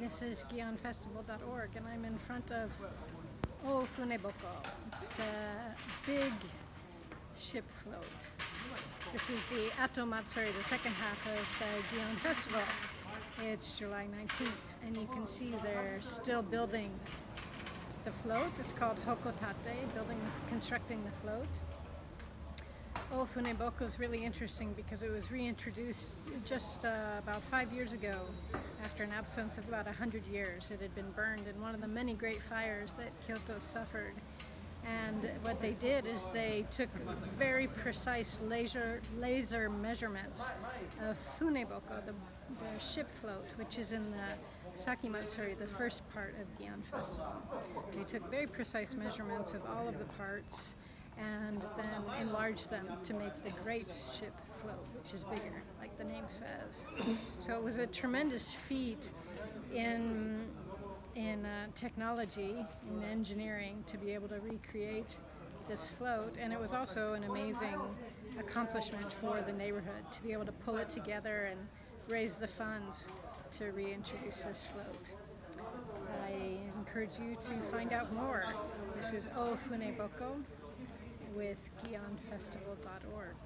this is GionFestival.org and I'm in front of O Funeboko. It's the big ship float. This is the Ato Matsuri, the second half of the Gion Festival. It's July 19th and you can see they're still building the float. It's called Hokotate, building, constructing the float. Oh, Funeboko is really interesting because it was reintroduced just uh, about five years ago after an absence of about 100 years. It had been burned in one of the many great fires that Kyoto suffered. And what they did is they took very precise laser, laser measurements of Funeboko, the, the ship float, which is in the Sakimatsuri, the first part of Gion Festival. They took very precise measurements of all of the parts and then enlarge them to make the great ship float, which is bigger, like the name says. So it was a tremendous feat in in uh, technology, in engineering, to be able to recreate this float. And it was also an amazing accomplishment for the neighborhood to be able to pull it together and raise the funds to reintroduce this float. I encourage you to find out more. This is O Funeboko with GionFestival.org.